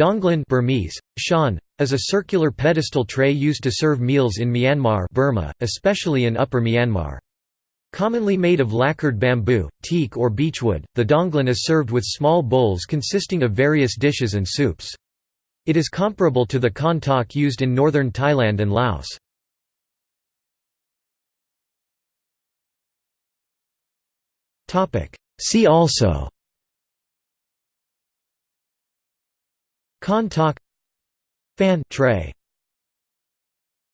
Daunglan Burmese, shan, is a circular pedestal tray used to serve meals in Myanmar Burma, especially in Upper Myanmar. Commonly made of lacquered bamboo, teak or beechwood, the daunglan is served with small bowls consisting of various dishes and soups. It is comparable to the khantoke used in northern Thailand and Laos. See also Khantoke Fan tray